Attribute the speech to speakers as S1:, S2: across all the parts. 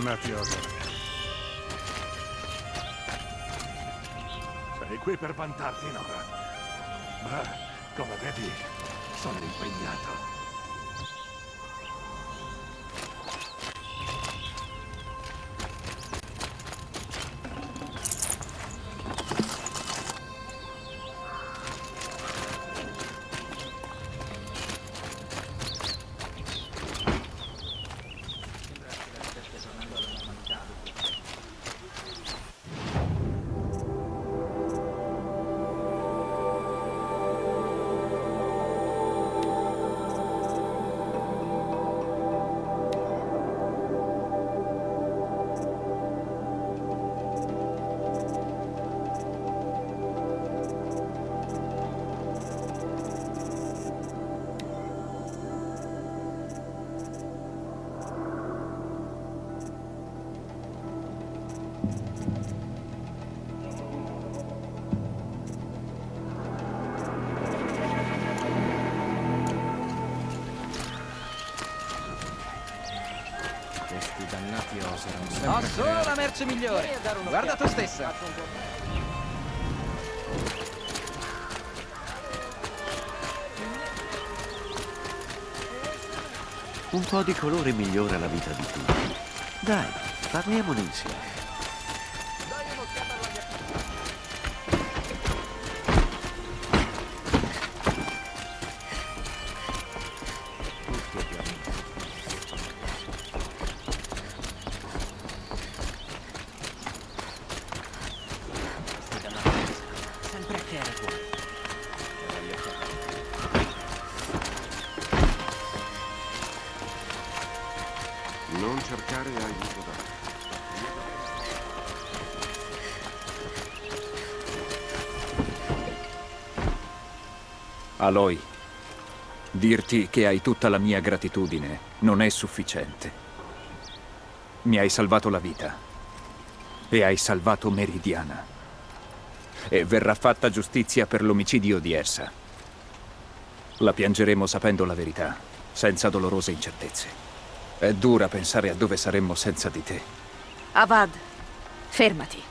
S1: dannati oggi.
S2: Sei qui per vantarti, Nora. Ma, come vedi, sono impegnato.
S3: Merce migliore. Guarda tu stessa.
S4: Un po' di colore migliora la vita di tutti. Dai, parliamone insieme.
S5: Aloy, dirti che hai tutta la mia gratitudine non è sufficiente. Mi hai salvato la vita e hai salvato Meridiana. E verrà fatta giustizia per l'omicidio di Ersa. La piangeremo sapendo la verità, senza dolorose incertezze. È dura pensare a dove saremmo senza di te.
S6: Avad, fermati.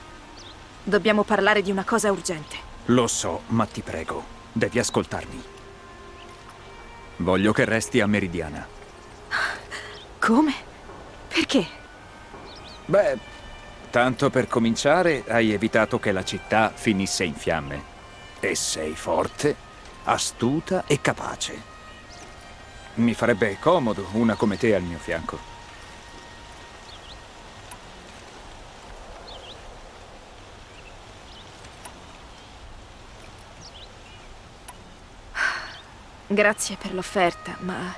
S6: Dobbiamo parlare di una cosa urgente.
S5: Lo so, ma ti prego, devi ascoltarmi. Voglio che resti a Meridiana.
S6: Come? Perché?
S5: Beh, tanto per cominciare hai evitato che la città finisse in fiamme. E sei forte, astuta e capace. Mi farebbe comodo una come te al mio fianco.
S6: Grazie per l'offerta, ma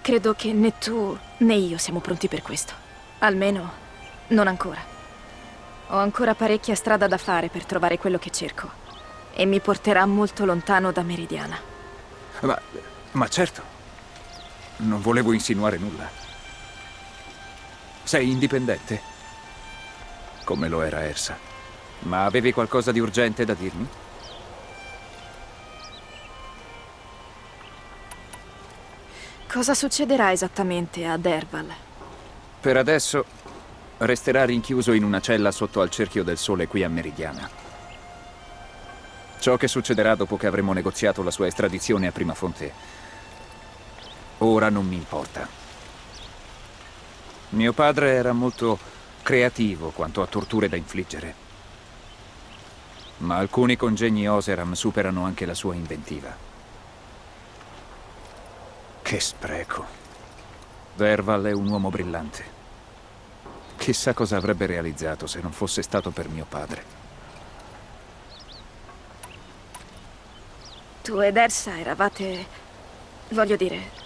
S6: credo che né tu né io siamo pronti per questo. Almeno non ancora. Ho ancora parecchia strada da fare per trovare quello che cerco. E mi porterà molto lontano da Meridiana.
S5: Ma, ma certo, non volevo insinuare nulla. Sei indipendente? Come lo era Ersa. Ma avevi qualcosa di urgente da dirmi?
S6: Cosa succederà esattamente a Derval?
S5: Per adesso resterà rinchiuso in una cella sotto al cerchio del sole qui a Meridiana. Ciò che succederà dopo che avremo negoziato la sua estradizione a prima fonte, ora non mi importa. Mio padre era molto creativo quanto a torture da infliggere. Ma alcuni congegni Oseram superano anche la sua inventiva. Che spreco. Derval è un uomo brillante. Chissà cosa avrebbe realizzato se non fosse stato per mio padre.
S6: Tu ed Ersa eravate... voglio dire...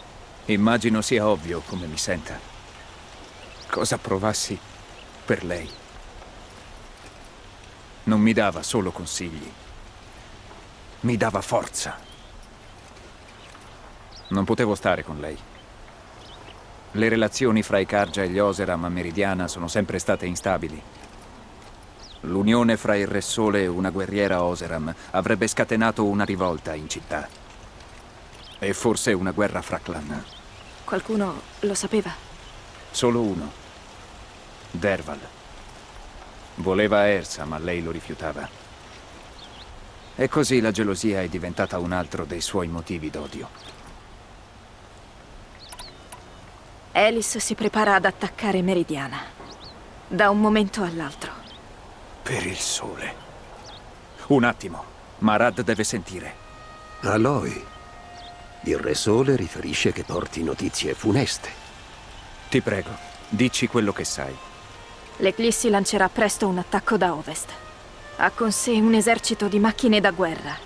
S5: Immagino sia ovvio come mi senta. Cosa provassi per lei. Non mi dava solo consigli. Mi dava forza. Non potevo stare con lei. Le relazioni fra i Karja e gli Oseram a Meridiana sono sempre state instabili. L'unione fra il Re Sole e una guerriera Oseram avrebbe scatenato una rivolta in città. E forse una guerra fra clan.
S6: Qualcuno lo sapeva?
S5: Solo uno. Derval. Voleva Ersa, ma lei lo rifiutava. E così la gelosia è diventata un altro dei suoi motivi d'odio.
S6: Alice si prepara ad attaccare Meridiana. Da un momento all'altro.
S5: Per il sole. Un attimo. Marad deve sentire.
S7: Aloy. Il Re Sole riferisce che porti notizie funeste.
S5: Ti prego, dici quello che sai.
S6: L'Eclissi lancerà presto un attacco da ovest. Ha con sé un esercito di macchine da guerra.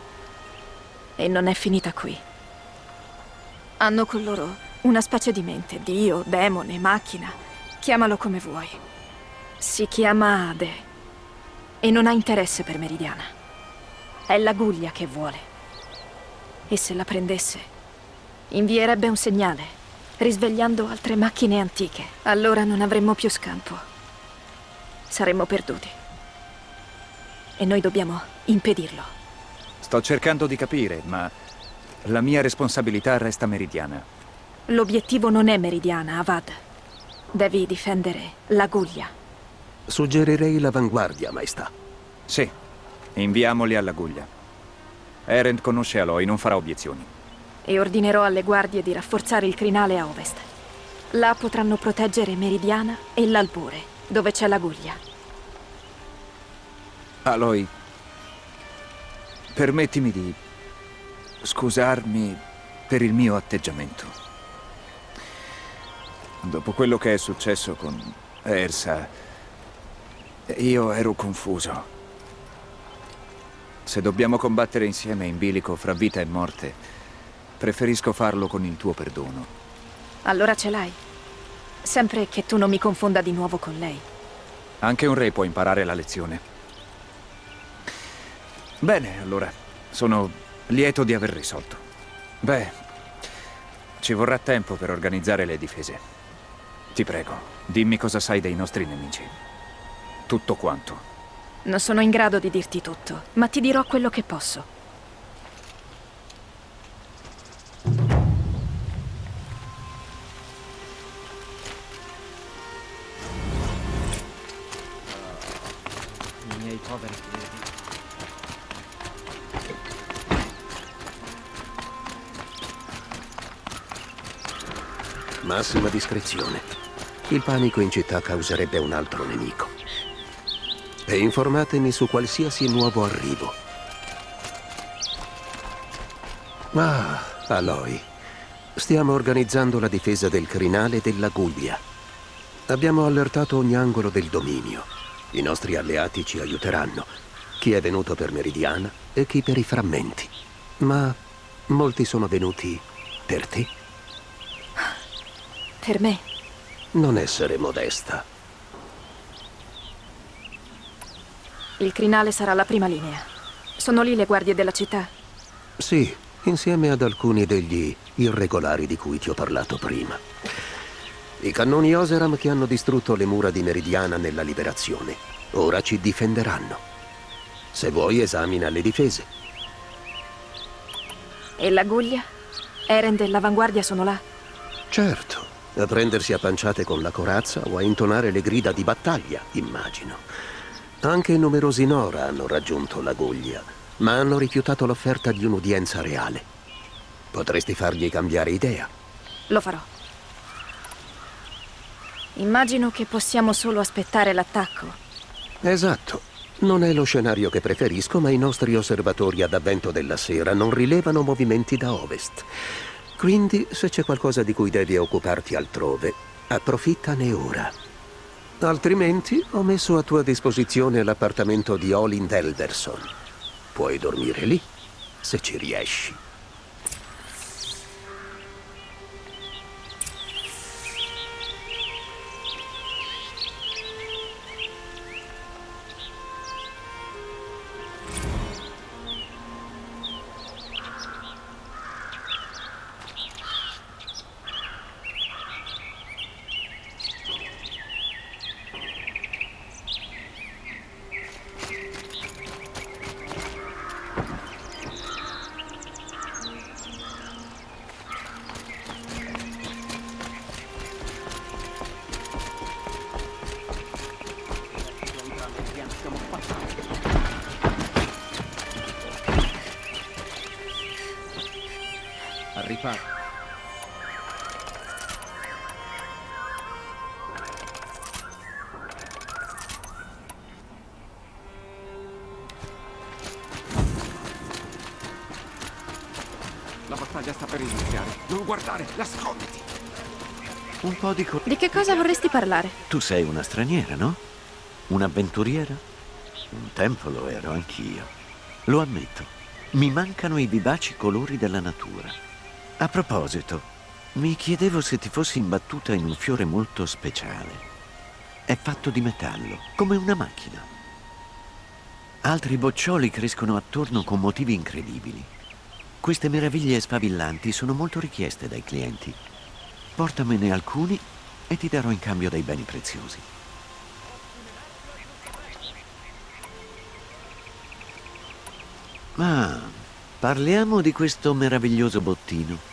S6: E non è finita qui. Hanno con loro una specie di mente, dio, demone, macchina. Chiamalo come vuoi. Si chiama Ade. E non ha interesse per Meridiana. È la Guglia che vuole. E se la prendesse, invierebbe un segnale, risvegliando altre macchine antiche. Allora non avremmo più scampo. Saremmo perduti. E noi dobbiamo impedirlo.
S5: Sto cercando di capire, ma la mia responsabilità resta meridiana.
S6: L'obiettivo non è Meridiana, Avad. Devi difendere la Guglia.
S7: Suggerirei l'avanguardia, maestà.
S5: Sì, inviamoli alla Guglia. Erend conosce Aloy, non farà obiezioni.
S6: E ordinerò alle guardie di rafforzare il crinale a ovest. Là potranno proteggere Meridiana e l'Albore, dove c'è la Guglia.
S5: Aloy, permettimi di scusarmi per il mio atteggiamento. Dopo quello che è successo con Ersa, io ero confuso. Se dobbiamo combattere insieme in bilico fra vita e morte, preferisco farlo con il tuo perdono.
S6: Allora ce l'hai. Sempre che tu non mi confonda di nuovo con lei.
S5: Anche un re può imparare la lezione. Bene, allora. Sono lieto di aver risolto. Beh, ci vorrà tempo per organizzare le difese. Ti prego, dimmi cosa sai dei nostri nemici. Tutto quanto.
S6: Non sono in grado di dirti tutto, ma ti dirò quello che posso.
S8: I miei poveri piedi.
S7: Massima discrezione. Il panico in città causerebbe un altro nemico. E informatemi su qualsiasi nuovo arrivo. Ah, Aloy. Stiamo organizzando la difesa del crinale della Guglia. Abbiamo allertato ogni angolo del dominio. I nostri alleati ci aiuteranno. Chi è venuto per Meridiana e chi per i frammenti. Ma molti sono venuti per te.
S6: Per me?
S7: Non essere modesta.
S6: Il crinale sarà la prima linea. Sono lì le guardie della città?
S7: Sì, insieme ad alcuni degli irregolari di cui ti ho parlato prima. I cannoni Oseram che hanno distrutto le mura di Meridiana nella liberazione. Ora ci difenderanno. Se vuoi, esamina le difese.
S6: E la Guglia? Eren dell'avanguardia sono là?
S7: Certo, a prendersi a panciate con la corazza o a intonare le grida di battaglia, immagino. Anche numerosi Nora hanno raggiunto la Guglia, ma hanno rifiutato l'offerta di un'udienza reale. Potresti fargli cambiare idea.
S6: Lo farò. Immagino che possiamo solo aspettare l'attacco.
S7: Esatto. Non è lo scenario che preferisco, ma i nostri osservatori ad avvento della sera non rilevano movimenti da ovest. Quindi, se c'è qualcosa di cui devi occuparti altrove, approfittane ora. Altrimenti ho messo a tua disposizione l'appartamento di Olin Elderson. Puoi dormire lì, se ci riesci.
S6: Parlare?
S4: Tu sei una straniera, no? Un'avventuriera? Un tempo lo ero anch'io. Lo ammetto. Mi mancano i vivaci colori della natura. A proposito, mi chiedevo se ti fossi imbattuta in un fiore molto speciale. È fatto di metallo, come una macchina. Altri boccioli crescono attorno con motivi incredibili. Queste meraviglie sfavillanti sono molto richieste dai clienti. Portamene alcuni e ti darò in cambio dei beni preziosi. Ma parliamo di questo meraviglioso bottino.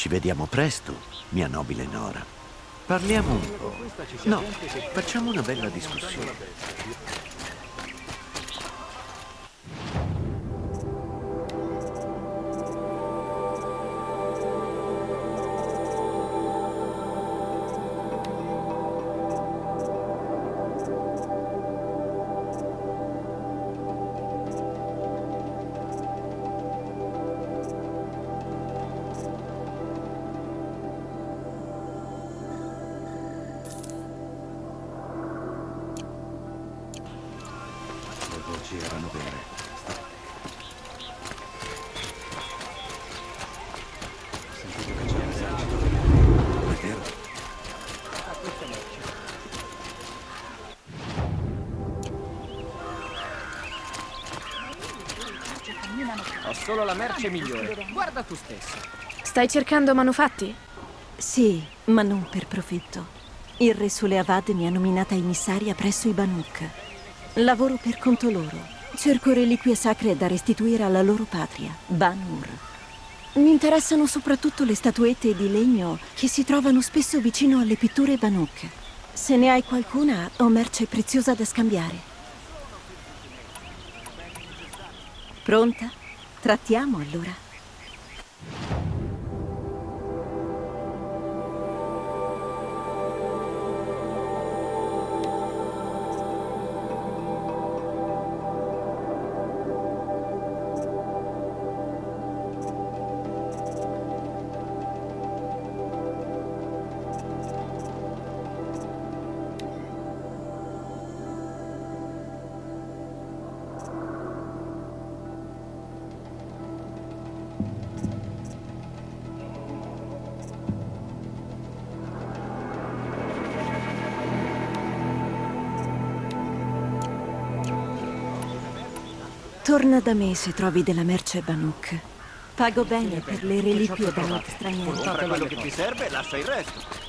S4: Ci vediamo presto, mia nobile Nora. Parliamo un po'. No, facciamo una bella discussione.
S3: La merce migliore. Guarda tu stesso.
S6: Stai cercando manufatti?
S9: Sì, ma non per profitto. Il re Suleavad mi ha nominata emissaria presso i Banuk. Lavoro per conto loro. Cerco reliquie sacre da restituire alla loro patria, Banur. Mi interessano soprattutto le statuette di legno che si trovano spesso vicino alle pitture Banuk. Se ne hai qualcuna, ho merce preziosa da scambiare. Pronta? Trattiamo allora. Torna da me se trovi della merce Banuk. Pago bene per le reliquie Banuk straniere.
S10: Compra quello che ti serve lascia il resto.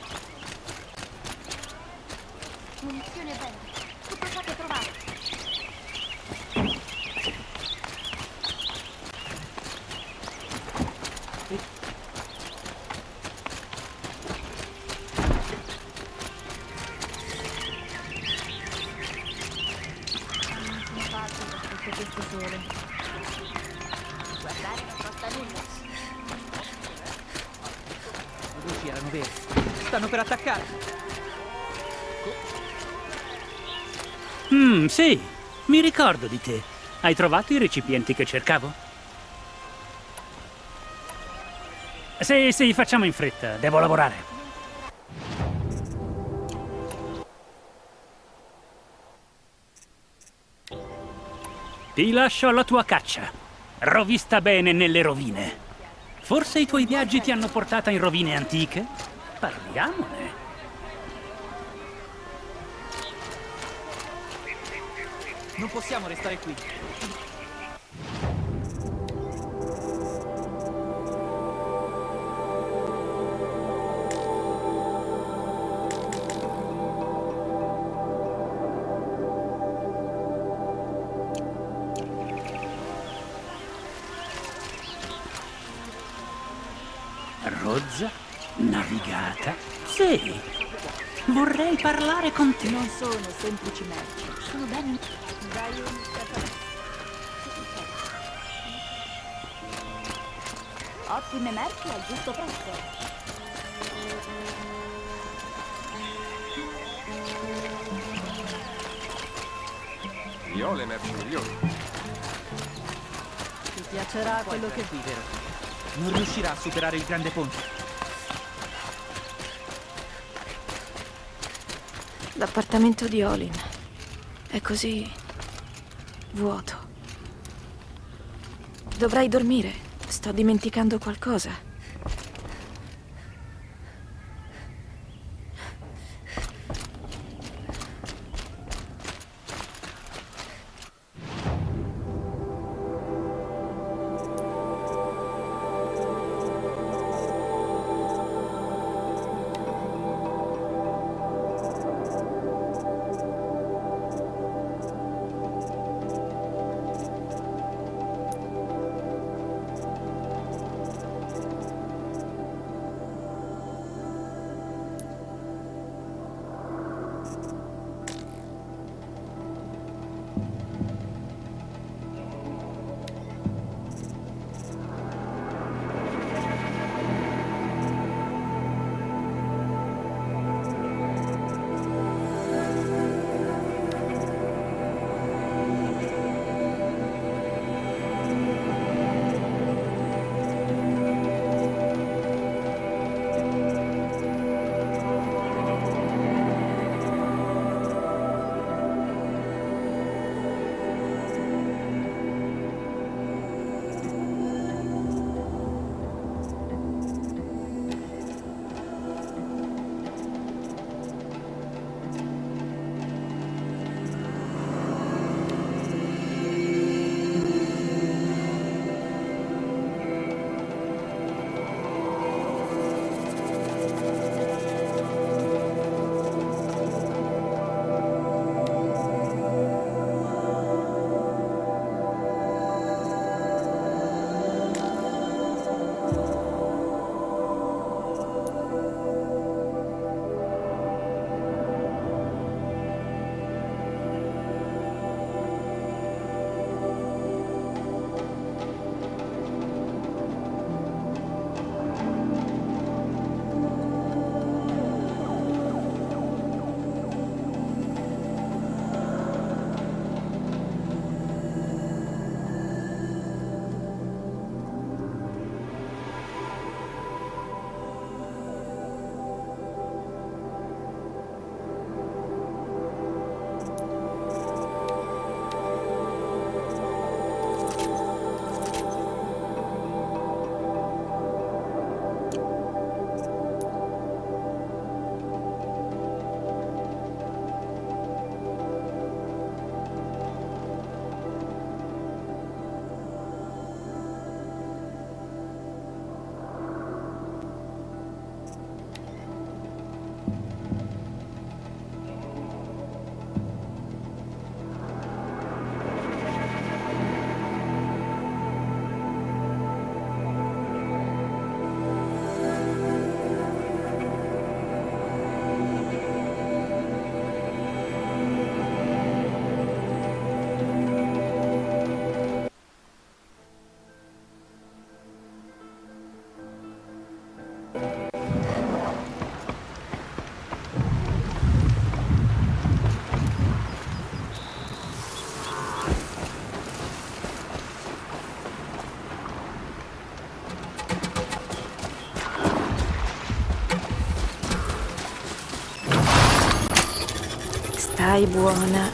S11: Ricordo di te. Hai trovato i recipienti che cercavo? Sì, sì, facciamo in fretta. Devo lavorare. Ti lascio alla tua caccia. Rovista bene nelle rovine. Forse i tuoi viaggi ti hanno portata in rovine antiche? Parliamone.
S8: Non possiamo restare qui.
S11: Rozza? Navigata? Sì. Vorrei parlare con te.
S12: Non sono semplici merci. Sono ben... Ottime merci al giusto prezzo.
S13: Io ho le merci migliori.
S12: Ti piacerà quello che...
S8: qui, vero? Non riuscirà a superare il grande ponte.
S6: L'appartamento di Olin è così vuoto. Dovrai dormire. Sto dimenticando qualcosa. Buona.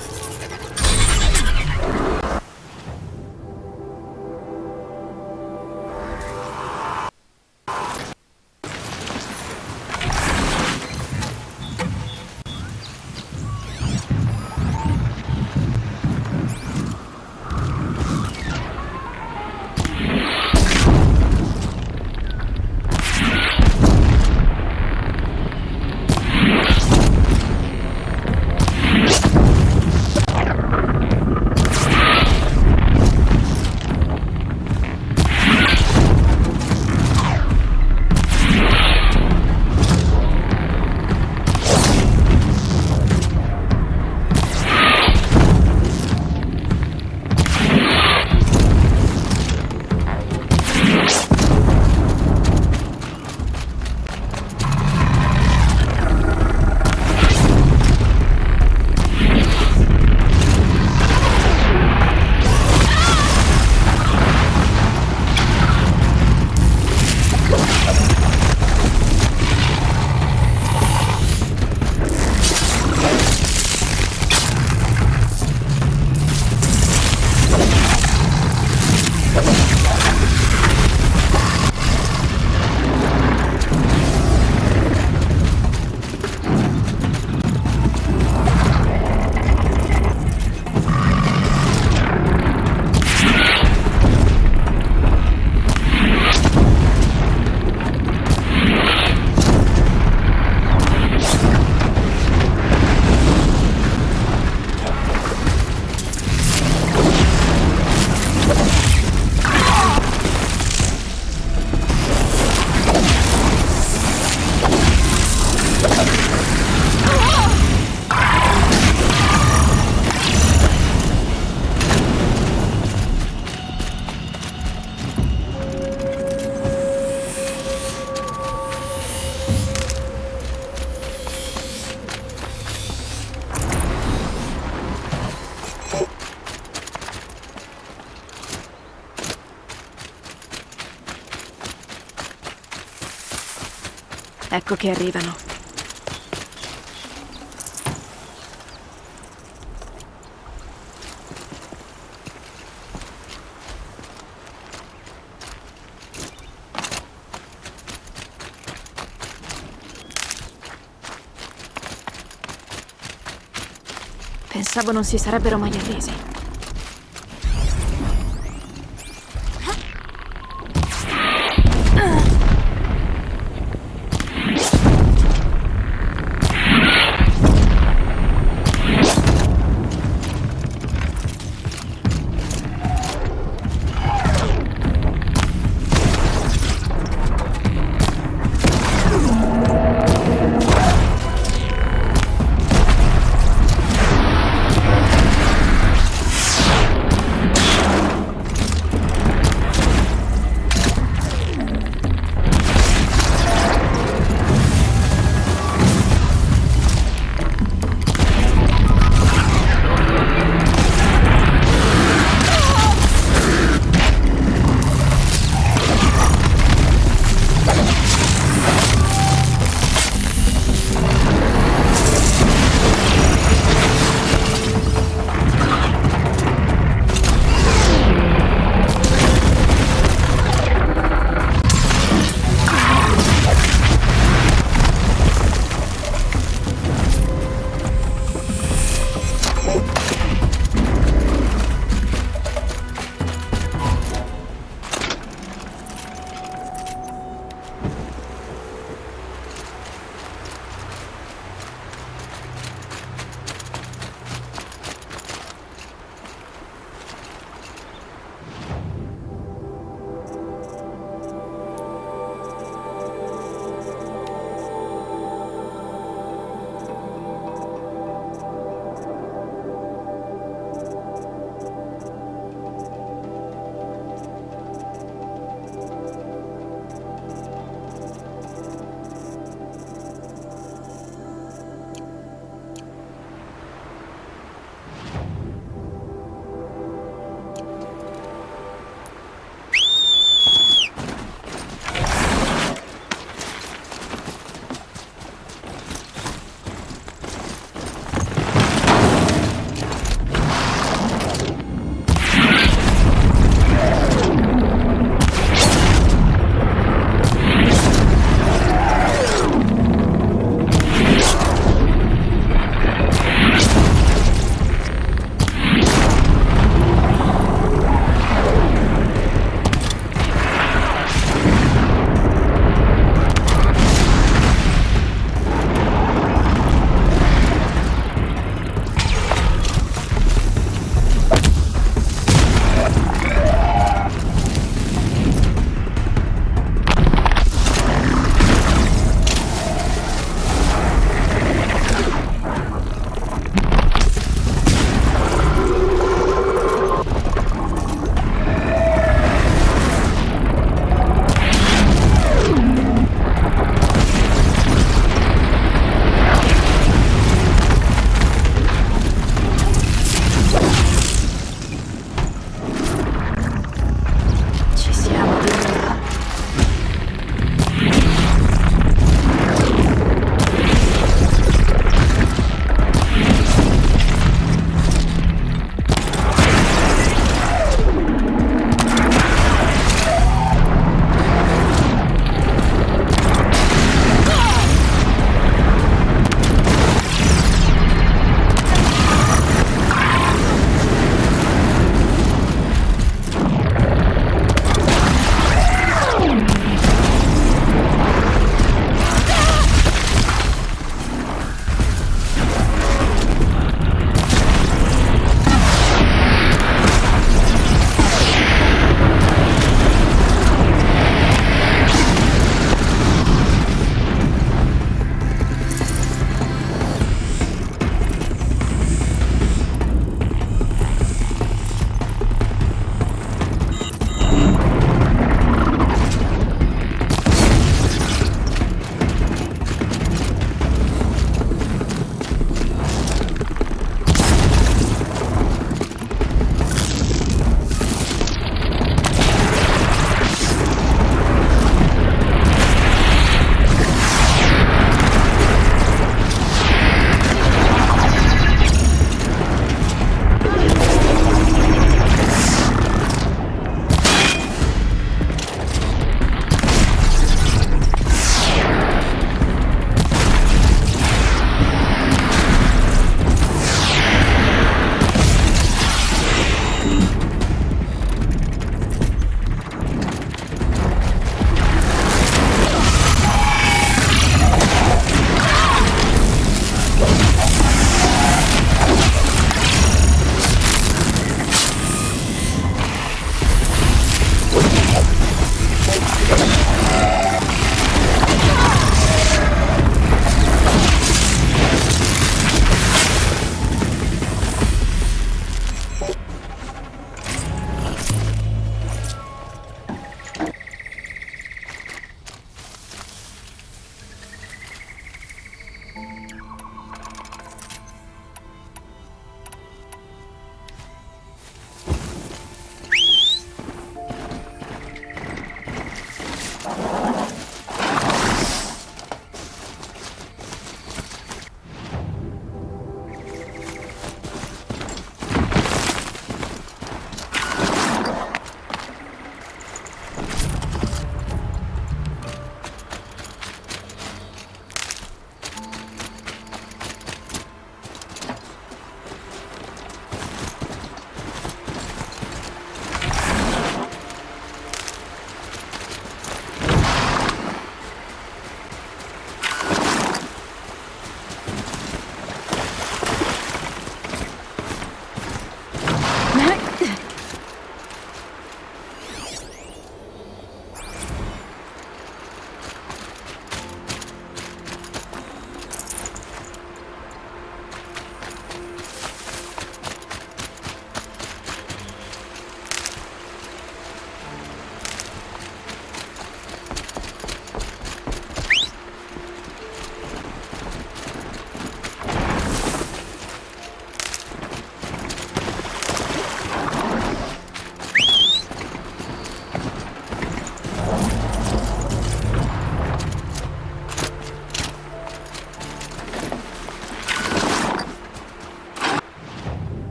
S6: Ecco che arrivano. Pensavo non si sarebbero mai arresi.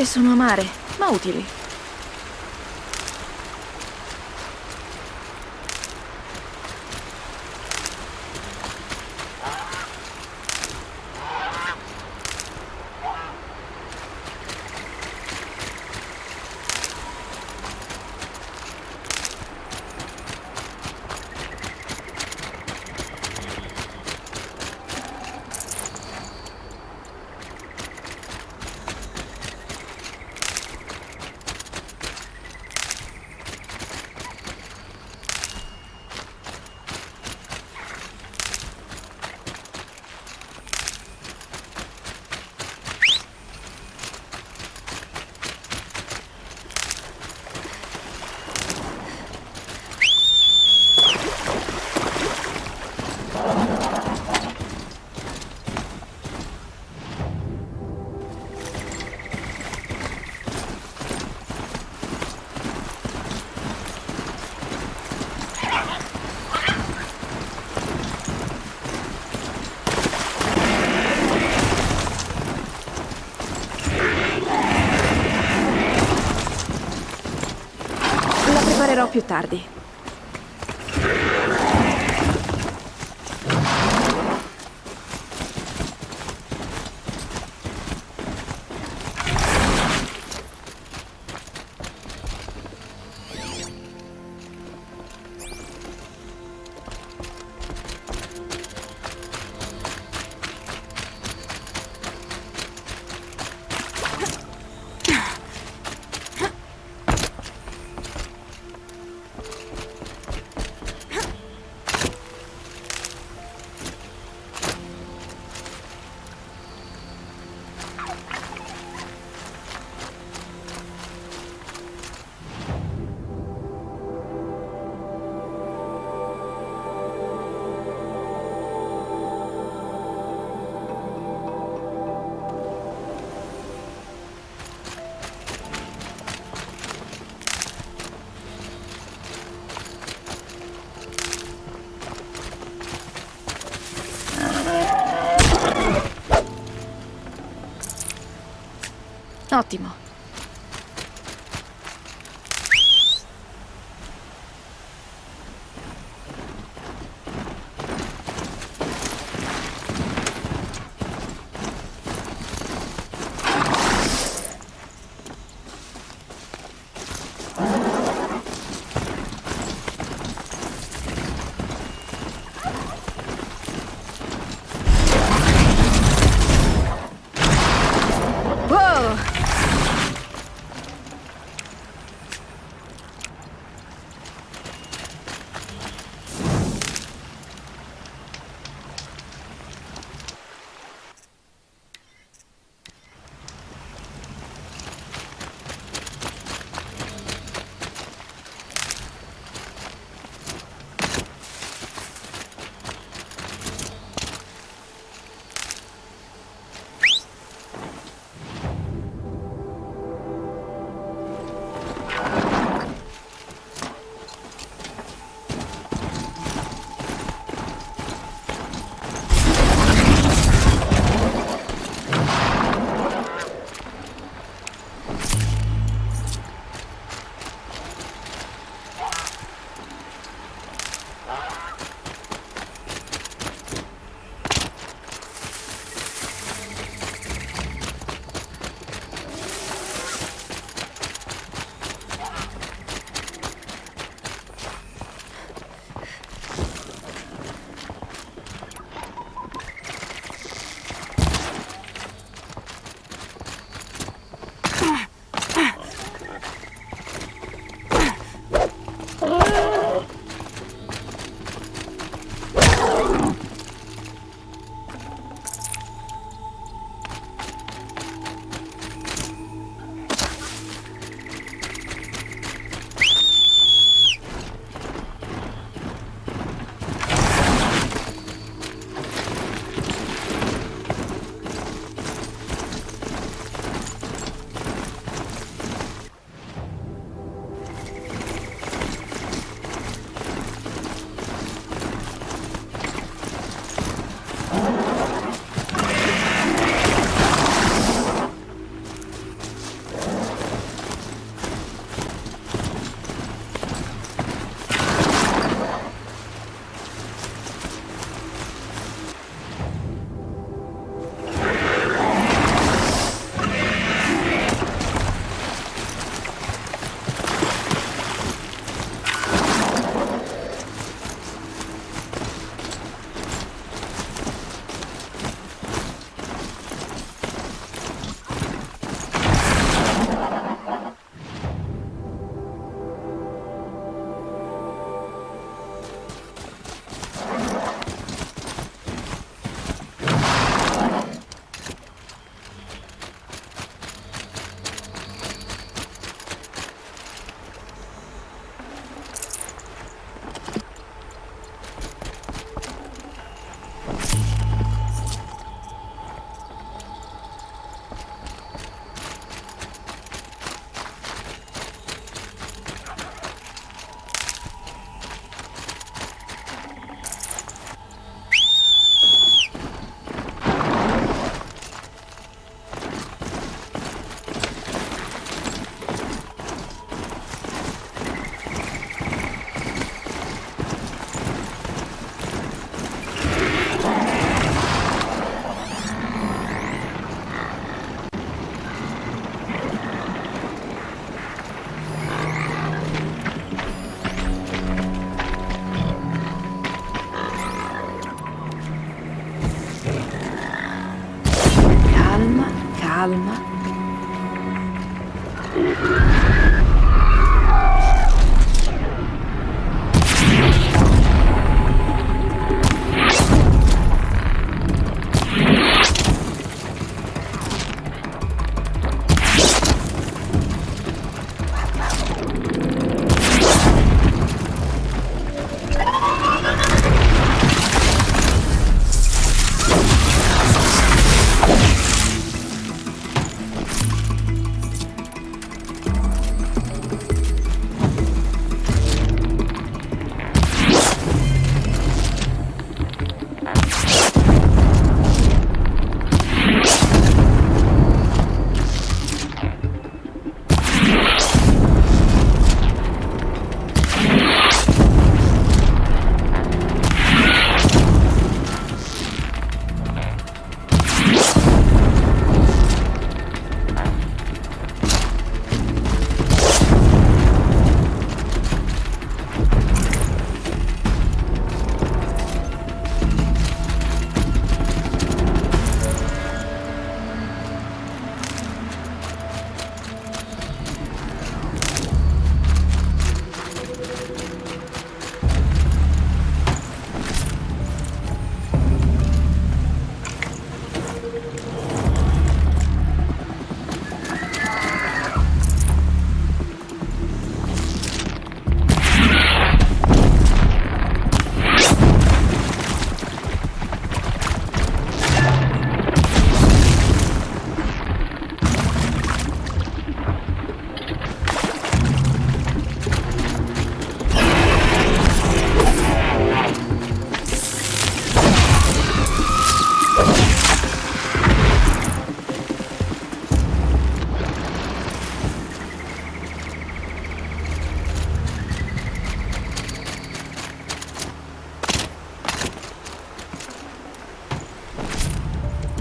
S6: Queste sono amare, ma utili. La preparerò più tardi.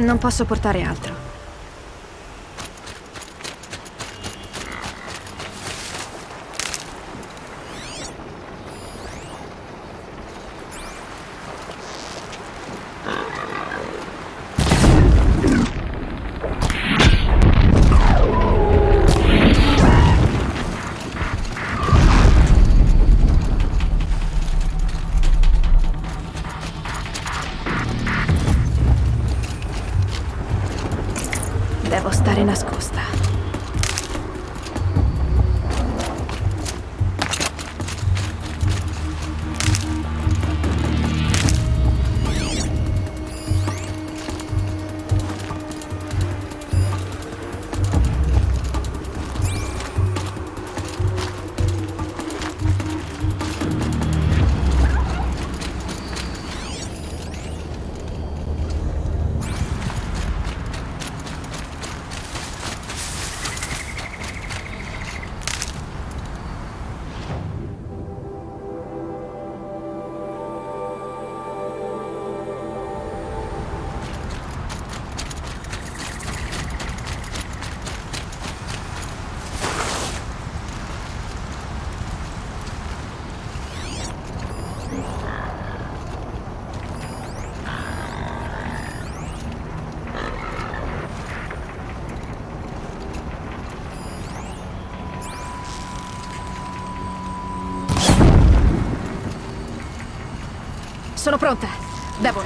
S6: Non posso portare altro. Sono pronta. Devo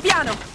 S6: piano!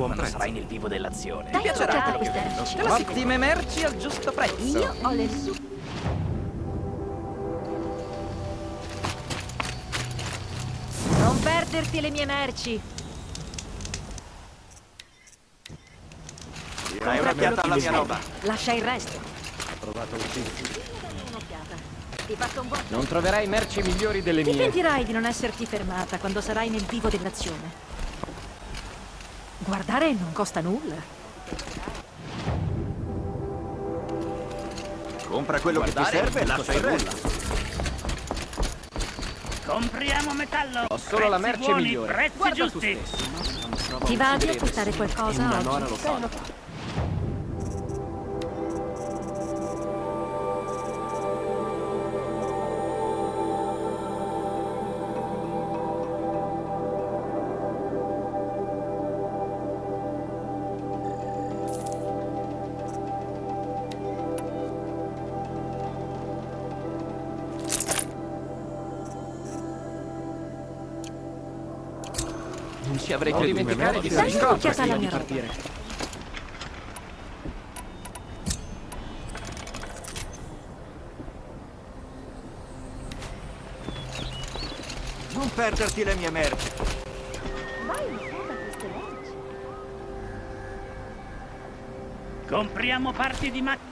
S14: Buon
S8: quando
S14: prezzo.
S8: sarai nel vivo dell'azione. Ti piacerà quello che
S15: merci.
S8: Ottime merci al giusto prezzo.
S15: Io ho le su... Non perderti le mie merci.
S10: Dai un'occhiata alla mia roba.
S15: Lascia il resto.
S12: Provato un.
S15: Un'occhiata. Ti faccio un buon...
S8: Non troverai merci migliori delle
S15: Ti
S8: mie.
S15: pentirai di non esserti fermata quando sarai nel vivo dell'azione. Guardare non costa nulla.
S10: Compra quello che ti
S8: Guardare,
S10: serve e lascia il resto.
S11: Compriamo metallo.
S8: Ho solo la
S11: Prezzi
S8: merce
S11: buoni,
S8: migliore.
S11: Prezzi
S8: Guarda tu
S11: giusti.
S15: Ti va di acquistare qualcosa oggi?
S3: Non ci avrei
S13: Non
S3: creduto.
S13: dimenticare di fare
S9: un'occhiata alla
S3: di
S9: mia roba.
S3: partire.
S10: Non perderti le mie merci.
S11: Compriamo parti di macchina.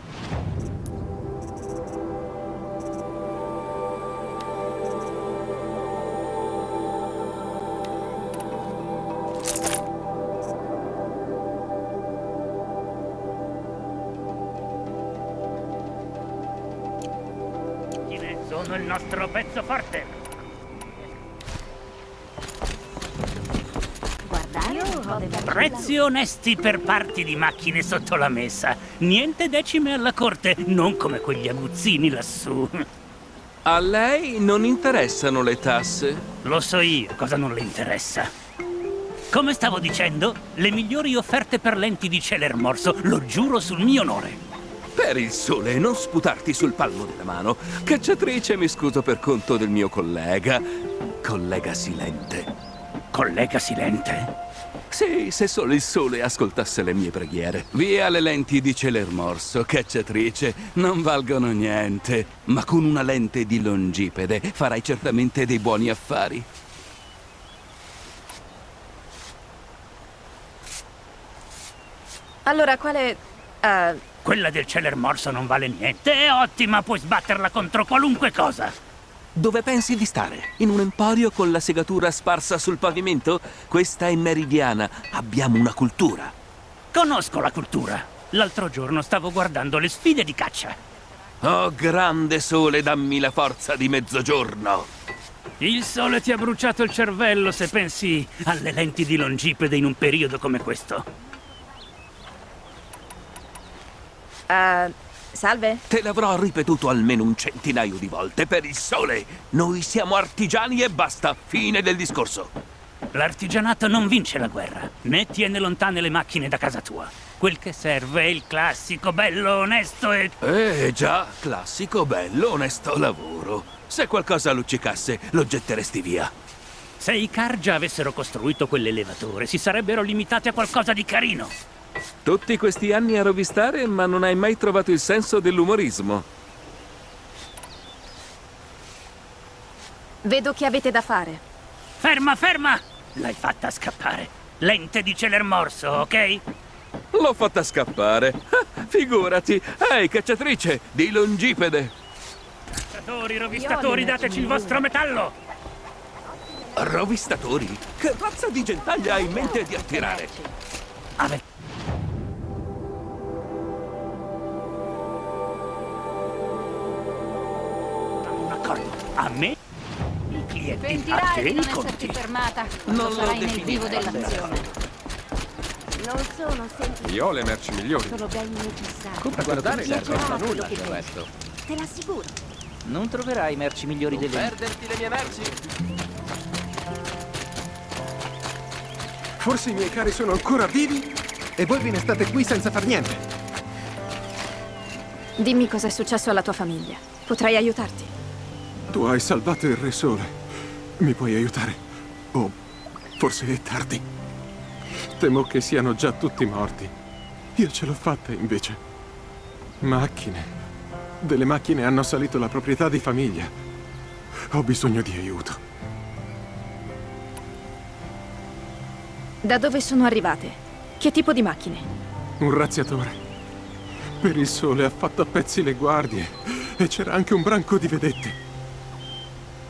S11: Pezzo forte. Prezzi onesti per parti di macchine sotto la messa. Niente decime alla corte, non come quegli aguzzini lassù.
S16: A lei non interessano le tasse?
S11: Lo so io cosa non le interessa. Come stavo dicendo, le migliori offerte per lenti di Celer Morso, lo giuro sul mio onore.
S16: Per il sole, non sputarti sul palmo della mano. Cacciatrice, mi scuso per conto del mio collega. Collega Silente.
S11: Collega Silente?
S16: Sì, se solo il sole ascoltasse le mie preghiere. Via le lenti di Celer Morso, cacciatrice. Non valgono niente. Ma con una lente di longipede farai certamente dei buoni affari.
S6: Allora, quale... eh,
S11: Quella del Celer Morso non vale niente, è ottima, puoi sbatterla contro qualunque cosa.
S16: Dove pensi di stare? In un emporio con la segatura sparsa sul pavimento? Questa è meridiana. Abbiamo una cultura.
S11: Conosco la cultura. L'altro giorno stavo guardando le sfide di caccia.
S16: Oh, grande sole, dammi la forza di mezzogiorno.
S11: Il sole ti ha bruciato il cervello se pensi alle lenti di longipede in un periodo come questo.
S6: Eh, salve?
S16: Te l'avrò ripetuto almeno un centinaio di volte per il sole. Noi siamo artigiani e basta. Fine del discorso.
S11: L'artigianato non vince la guerra, né tiene lontane le macchine da casa tua. Quel che serve è il classico, bello, onesto e...
S16: Eh già, classico, bello, onesto lavoro. Se qualcosa luccicasse, lo getteresti via.
S11: Se i Cargia avessero costruito quell'elevatore, si sarebbero limitati a qualcosa di carino.
S16: Tutti questi anni a rovistare, ma non hai mai trovato il senso dell'umorismo.
S6: Vedo che avete da fare.
S11: Ferma, ferma! L'hai fatta scappare. Lente di Celer Morso, ok?
S16: L'ho fatta scappare. Ah, figurati. Ehi, cacciatrice, di longipede.
S11: Rovistatori, rovistatori, dateci il vostro metallo!
S16: Rovistatori? Che razza di gentaglia hai in mente di attirare?
S11: Ave... A me? I clienti, a
S12: Pentirai
S11: te
S12: di non
S11: conti.
S12: esserti fermata quando
S16: Non lo
S12: sarai nel vivo dell'azione.
S17: Non sono semplici,
S13: Io ho le merci migliori.
S17: sono beni necessari.
S3: Compra guardare
S17: Ti
S3: serve a nulla
S17: che
S3: resto.
S17: Te l'assicuro.
S10: Non troverai merci migliori
S3: Non
S10: delle
S3: perderti le mie merci.
S13: Forse i miei cari sono ancora vivi e voi ve ne state qui senza far niente.
S6: Dimmi cosa è successo alla tua famiglia. Potrei aiutarti.
S13: Tu hai salvato il Re Sole. Mi puoi aiutare? O forse è tardi. Temo che siano già tutti morti. Io ce l'ho fatta invece. Macchine. Delle macchine hanno assalito la proprietà di famiglia. Ho bisogno di aiuto.
S6: Da dove sono arrivate? Che tipo di macchine?
S13: Un razziatore. Per il sole ha fatto a pezzi le guardie e c'era anche un branco di vedette.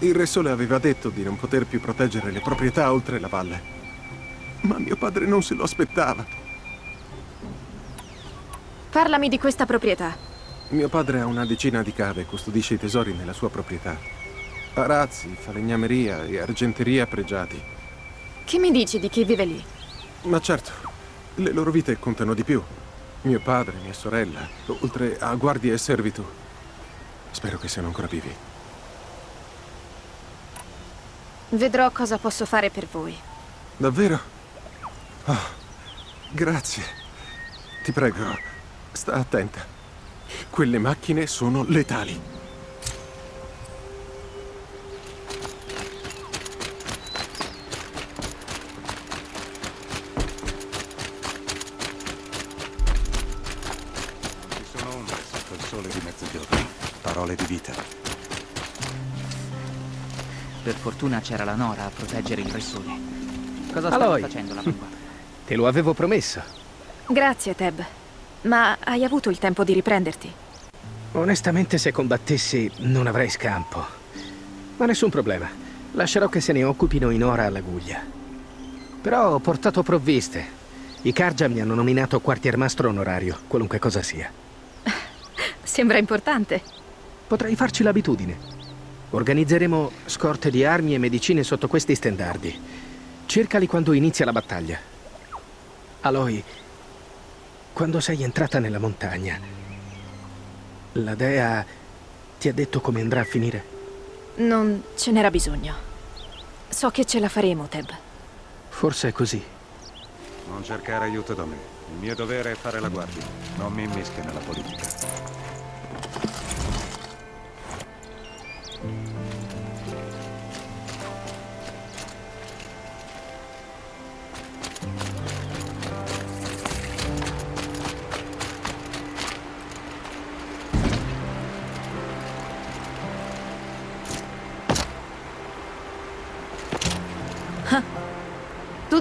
S13: Il Re Sole aveva detto di non poter più proteggere le proprietà oltre la valle. Ma mio padre non se lo aspettava.
S6: Parlami di questa proprietà.
S13: Mio padre ha una decina di cave e custodisce i tesori nella sua proprietà. Arazzi, falegnameria e argenteria pregiati.
S6: Che mi dici di chi vive lì?
S13: Ma certo, le loro vite contano di più. Mio padre, mia sorella, oltre a guardie e servitù. Spero che siano ancora vivi.
S6: Vedrò cosa posso fare per voi.
S13: Davvero? Oh, grazie. Ti prego, sta attenta. Quelle macchine sono letali. Ci sono ombre sotto il sole di mezzogiorno.
S1: Parole di vita.
S8: Per fortuna c'era la Nora a proteggere il Re Sole. Cosa stava
S3: Aloy.
S8: facendo la mamma?
S3: Te lo avevo promesso.
S6: Grazie, Teb. Ma hai avuto il tempo di riprenderti?
S3: Onestamente, se combattessi, non avrei scampo. Ma nessun problema. Lascerò che se ne occupino in ora alla guglia. Però ho portato provviste. I Karja mi hanno nominato quartiermastro onorario, qualunque cosa sia.
S6: Sembra importante.
S3: Potrei farci l'abitudine. Organizzeremo scorte di armi e medicine sotto questi stendardi. Cercali quando inizia la battaglia. Aloy, quando sei entrata nella montagna, la dea ti ha detto come andrà a finire?
S6: Non ce n'era bisogno. So che ce la faremo, Teb.
S3: Forse è così.
S1: Non cercare aiuto da me. Il mio dovere è fare la guardia. Non mi immischi nella politica.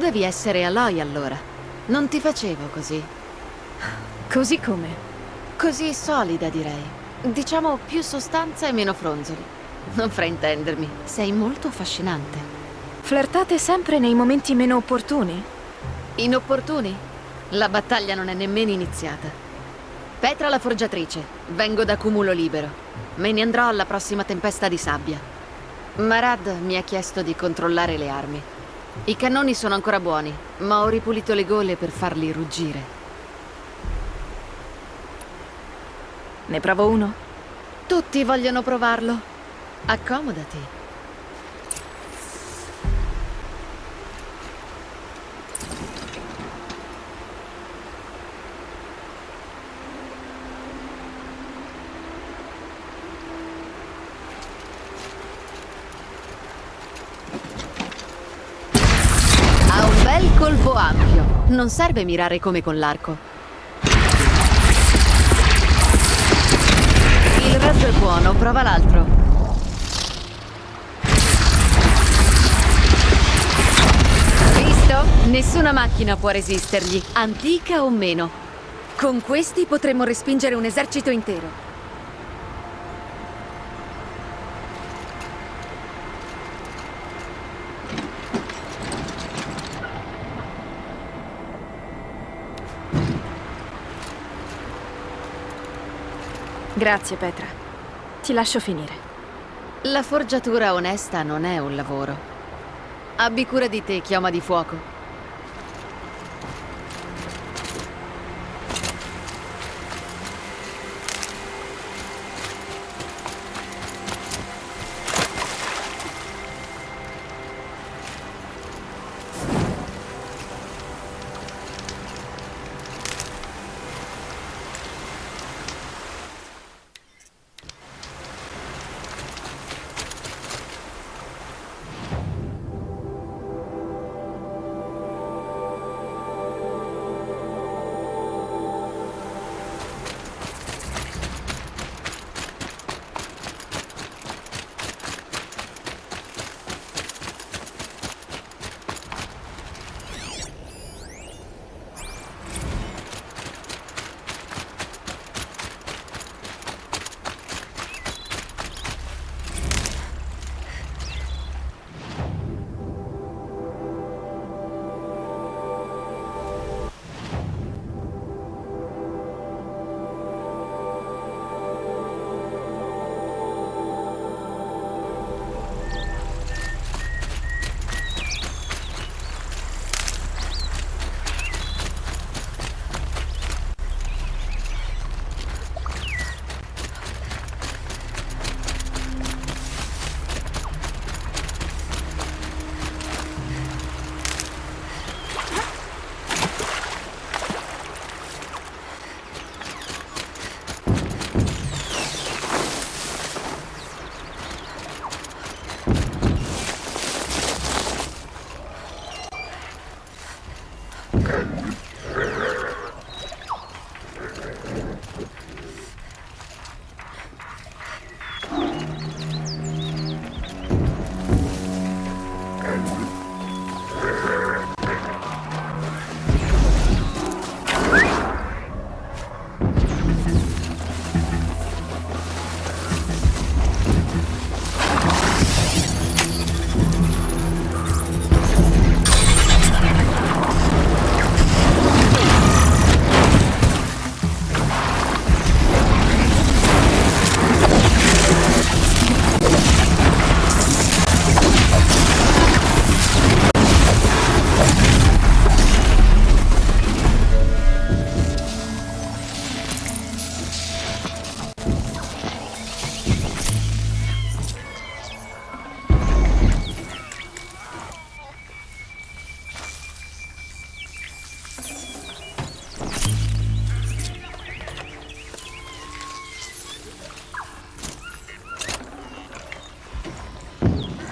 S17: Tu devi essere Aloy allora. Non ti facevo così.
S6: Così come?
S17: Così solida, direi. Diciamo più sostanza e meno fronzoli. Non fraintendermi, sei molto affascinante.
S6: Flirtate sempre nei momenti meno opportuni?
S17: Inopportuni? La battaglia non è nemmeno iniziata. Petra la forgiatrice, vengo da Cumulo Libero. Me ne andrò alla prossima tempesta di sabbia. Marad mi ha chiesto di controllare le armi. I cannoni sono ancora buoni, ma ho ripulito le gole per farli ruggire.
S6: Ne provo uno?
S17: Tutti vogliono provarlo. Accomodati. Non serve mirare come con l'arco. Il razzo è buono, prova l'altro. Visto? Nessuna macchina può resistergli, antica o meno. Con questi potremmo respingere un esercito intero.
S6: Grazie, Petra. Ti lascio finire.
S17: La forgiatura onesta non è un lavoro. Abbi cura di te, chioma di fuoco.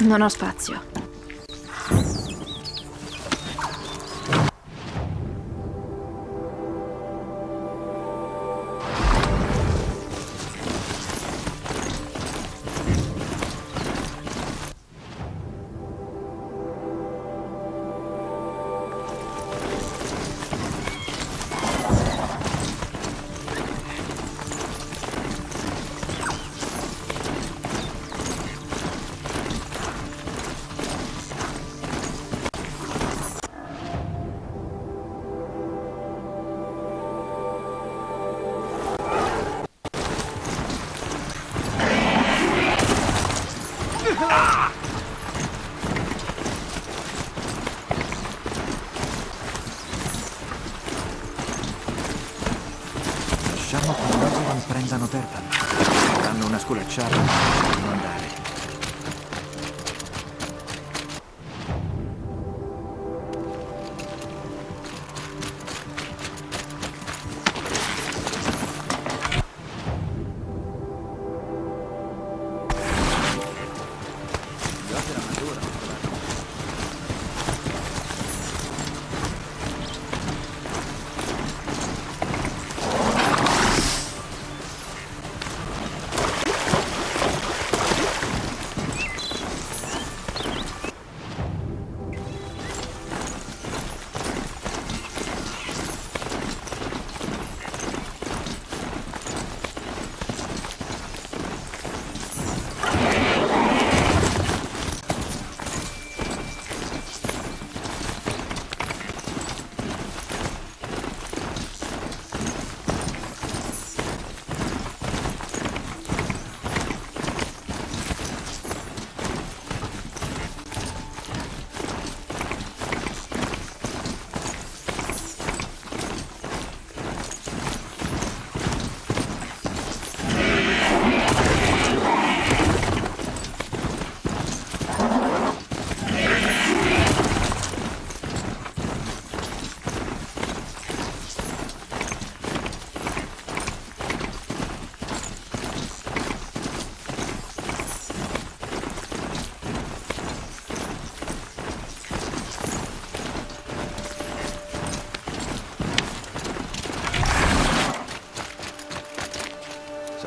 S6: Non ho spazio.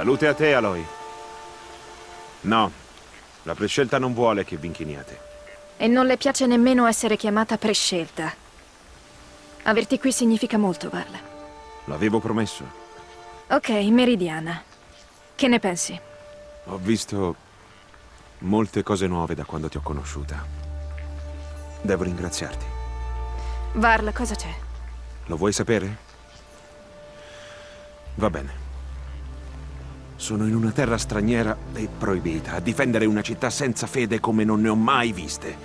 S18: Salute a te, Aloy. No, la prescelta non vuole che vi inchiniate.
S6: E non le piace nemmeno essere chiamata prescelta. Averti qui significa molto, Varla.
S18: L'avevo promesso.
S6: Ok, Meridiana. Che ne pensi?
S18: Ho visto molte cose nuove da quando ti ho conosciuta. Devo ringraziarti.
S6: Varla, cosa c'è?
S18: Lo vuoi sapere? Va bene. Sono in una terra straniera e proibita, a difendere una città senza fede come non ne ho mai viste,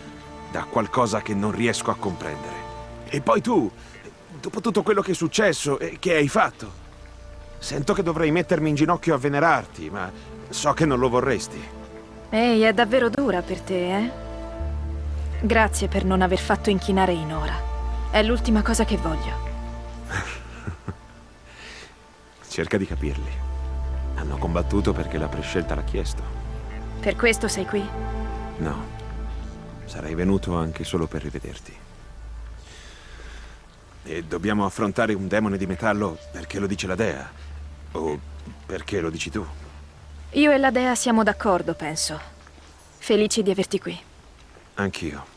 S18: da qualcosa che non riesco a comprendere. E poi tu, dopo tutto quello che è successo e che hai fatto, sento che dovrei mettermi in ginocchio a venerarti, ma so che non lo vorresti.
S6: Ehi, è davvero dura per te, eh? Grazie per non aver fatto inchinare Inora. È l'ultima cosa che voglio.
S18: Cerca di capirli. Hanno combattuto perché la prescelta l'ha chiesto.
S6: Per questo sei qui?
S18: No. Sarei venuto anche solo per rivederti. E dobbiamo affrontare un demone di metallo perché lo dice la dea? O perché lo dici tu?
S6: Io e la Dea siamo d'accordo, penso. Felici di averti qui.
S18: Anch'io.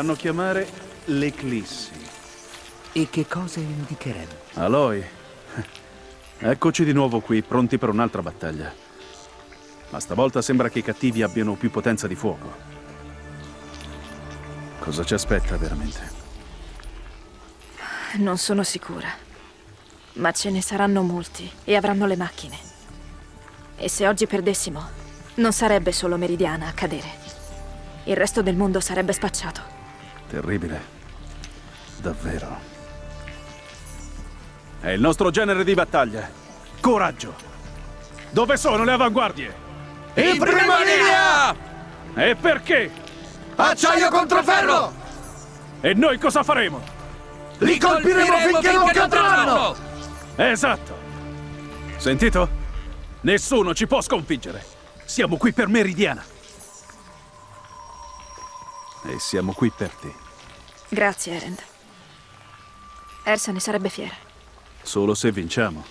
S19: Fanno chiamare l'Eclissi.
S10: E che cosa indicherebbe?
S19: Aloy, eccoci di nuovo qui, pronti per un'altra battaglia. Ma stavolta sembra che i cattivi abbiano più potenza di fuoco. Cosa ci aspetta veramente?
S6: Non sono sicura. Ma ce ne saranno molti e avranno le macchine. E se oggi perdessimo, non sarebbe solo Meridiana a cadere. Il resto del mondo sarebbe spacciato.
S19: Terribile. Davvero. È il nostro genere di battaglia. Coraggio. Dove sono le avanguardie?
S10: In prima linea!
S19: E perché?
S10: Acciaio contro ferro!
S19: E noi cosa faremo?
S10: Li colpiremo finché non cadranno!
S19: Esatto. Sentito? Nessuno ci può sconfiggere. Siamo qui per Meridiana. E siamo qui per te.
S6: Grazie, Erend. Ersa ne sarebbe fiera.
S19: Solo se vinciamo.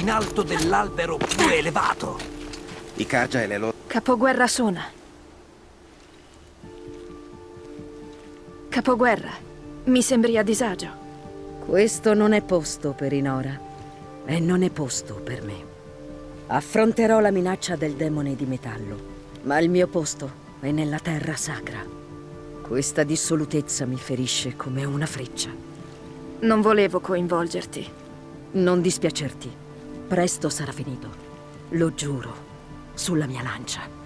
S10: In alto dell'albero più elevato.
S7: I Kaja e le loro...
S6: Capoguerra Sona. Capoguerra, mi sembri a disagio.
S20: Questo non è posto per Inora. E non è posto per me. Affronterò la minaccia del demone di metallo. Ma il mio posto è nella terra sacra. Questa dissolutezza mi ferisce come una freccia.
S6: Non volevo coinvolgerti.
S20: Non dispiacerti. Presto sarà finito. Lo giuro. Sulla mia lancia.